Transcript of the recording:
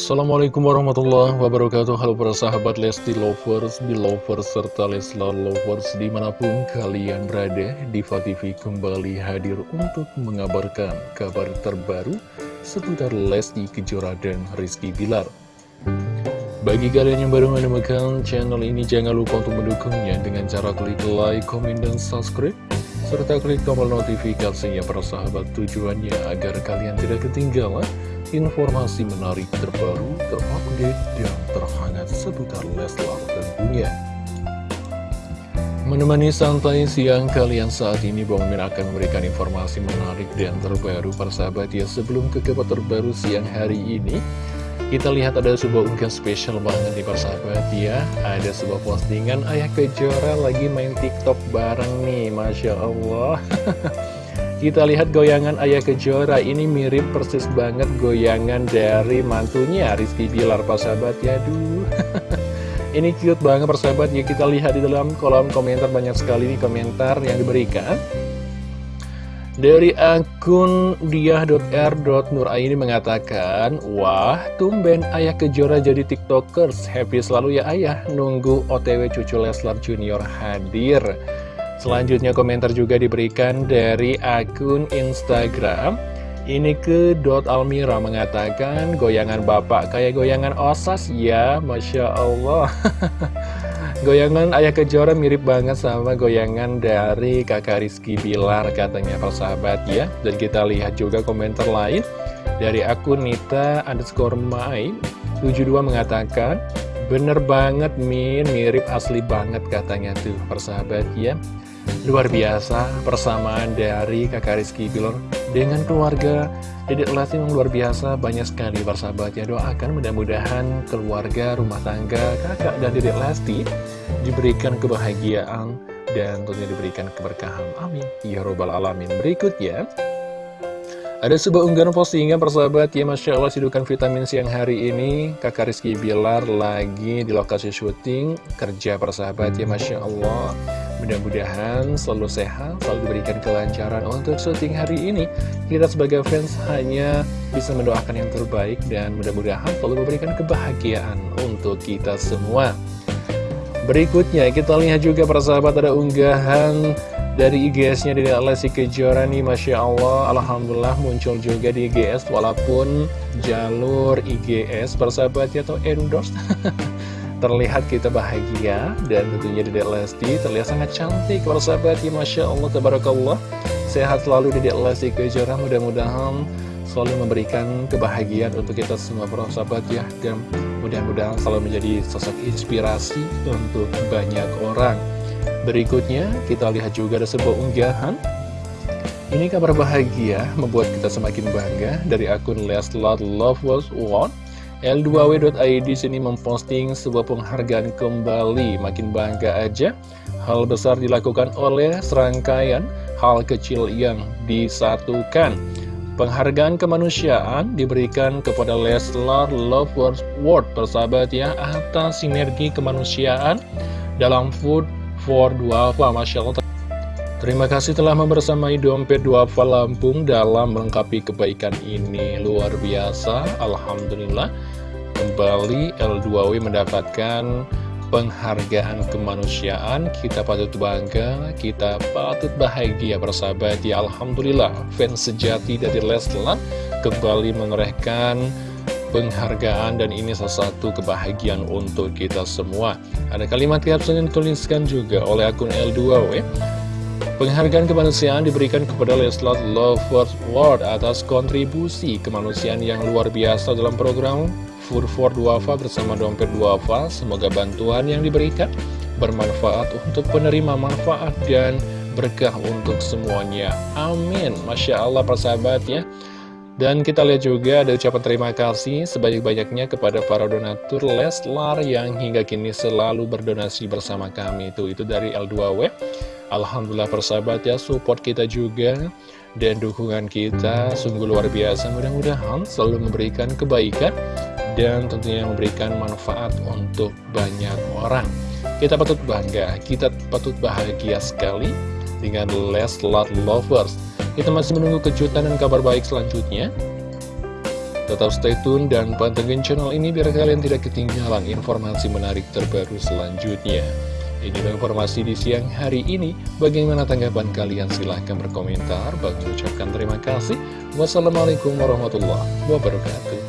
Assalamualaikum warahmatullahi wabarakatuh. Halo para sahabat Lesti Lovers, Belovers, serta Leslar Lovers Di mana pun kalian berada, Diva TV kembali hadir untuk mengabarkan kabar terbaru Seputar Lesti Kejora dan Rizky Bilar. Bagi kalian yang baru menemukan channel ini Jangan lupa untuk mendukungnya dengan cara klik like, komen, dan subscribe serta klik tombol notifikasinya para sahabat tujuannya agar kalian tidak ketinggalan informasi menarik terbaru, terupdate, dan terhangat seputar Leslar tentunya. Menemani santai siang kalian saat ini, Bang Min akan memberikan informasi menarik dan terbaru persahabat ya. Sebelum ke kabar terbaru siang hari ini, kita lihat ada sebuah unggahan spesial banget nih persahabat ya. Ada sebuah postingan Ayah Kejora lagi main TikTok bareng nih, Masya Allah. Kita lihat goyangan Ayah Kejora. Ini mirip persis banget goyangan dari mantunya Rizky Bilar persahabat. Ya Aduh. Ini cute banget persahabat. Ya kita lihat di dalam kolom komentar. Banyak sekali nih komentar yang diberikan. Dari akun diah.r.nuraini mengatakan Wah, tumben ayah kejora jadi tiktokers. Happy selalu ya ayah. Nunggu otw cucu Leslar Junior hadir Selanjutnya komentar juga diberikan dari akun Instagram. Ini ke Dot Almira mengatakan Goyangan bapak kayak goyangan osas ya Masya Allah. Goyangan Ayah Kejora mirip banget sama goyangan dari kakak Rizky Bilar katanya persahabat ya. Dan kita lihat juga komentar lain Dari akun Nita underscore main 72 mengatakan Bener banget Min, mirip asli banget katanya tuh persahabat ya Luar biasa persamaan dari kakak Rizky Bilar dengan keluarga. Dedek Lesti memang luar biasa banyak sekali persahabat ya doakan mudah-mudahan keluarga rumah tangga kakak dan Dedek Lesti diberikan kebahagiaan dan tentunya diberikan keberkahan. Amin. Ya robbal alamin. Berikutnya ada sebuah unggahan postingan persahabat ya Masya Allah sidukan vitamin siang hari ini. Kakak Rizky Bilar lagi di lokasi syuting Kerja persahabat ya Masya Allah Mudah-mudahan selalu sehat, selalu diberikan kelancaran untuk syuting hari ini. Kita sebagai fans hanya bisa mendoakan yang terbaik dan mudah-mudahan selalu memberikan kebahagiaan untuk kita semua. Berikutnya kita lihat juga para sahabat ada unggahan dari IGS-nya dari Lesti Kejora nih Masya Allah Alhamdulillah muncul juga di IGS walaupun jalur IGS persahabatnya atau endorse terlihat kita bahagia dan tentunya Dedek Lesti terlihat sangat cantik para sahabat. Ya Masya Allah Tabarakallah. Sehat selalu Dedek Lesti Kejora. Mudah-mudahan selalu memberikan kebahagiaan untuk kita semua para sahabat ya. Dan mudah-mudahan selalu menjadi sosok inspirasi untuk banyak orang. Berikutnya kita lihat juga ada sebuah unggahan. Ini kabar bahagia membuat kita semakin bangga dari akun Leslar Love Was One L2W.id sini memposting sebuah penghargaan kembali. Makin bangga aja Hal besar dilakukan oleh serangkaian hal kecil yang disatukan. Penghargaan kemanusiaan diberikan kepada Leslar Lovers World persahabat ya Atas sinergi kemanusiaan dalam Food for Duafa. Masya Allah Terima kasih telah membersamai Dompet Duafa Lampung dalam melengkapi kebaikan ini. Luar biasa, Alhamdulillah. Kembali L2W mendapatkan penghargaan kemanusiaan. Kita patut bangga, kita patut bahagia bersahabat. Ya Alhamdulillah, fans sejati dari Leslar kembali menorehkan penghargaan dan ini salah satu kebahagiaan untuk kita semua. Ada kalimat caption yang dituliskan juga oleh akun L2W Penghargaan kemanusiaan diberikan kepada Leslar Lovers World atas kontribusi kemanusiaan yang luar biasa dalam program Food for Duafa bersama Dompet Duafa. Semoga bantuan yang diberikan bermanfaat untuk penerima manfaat dan berkah untuk semuanya. Amin. Masya Allah persahabat ya. Dan kita lihat juga ada ucapan terima kasih sebanyak-banyaknya kepada para donatur Leslar yang hingga kini selalu berdonasi bersama kami. Itu itu dari L2W. Alhamdulillah persahabat ya support kita juga dan dukungan kita sungguh luar biasa. Mudah-mudahan selalu memberikan kebaikan dan tentunya memberikan manfaat untuk banyak orang. Kita patut bangga, kita patut bahagia sekali dengan Leslar Lovers. Kita masih menunggu kejutan dan kabar baik selanjutnya. Tetap stay tune dan pantengin channel ini biar kalian tidak ketinggalan informasi menarik terbaru selanjutnya. Inilah informasi di siang hari ini. Bagaimana tanggapan kalian? Silahkan berkomentar. Bagi ucapkan terima kasih. Wassalamualaikum warahmatullahi wabarakatuh.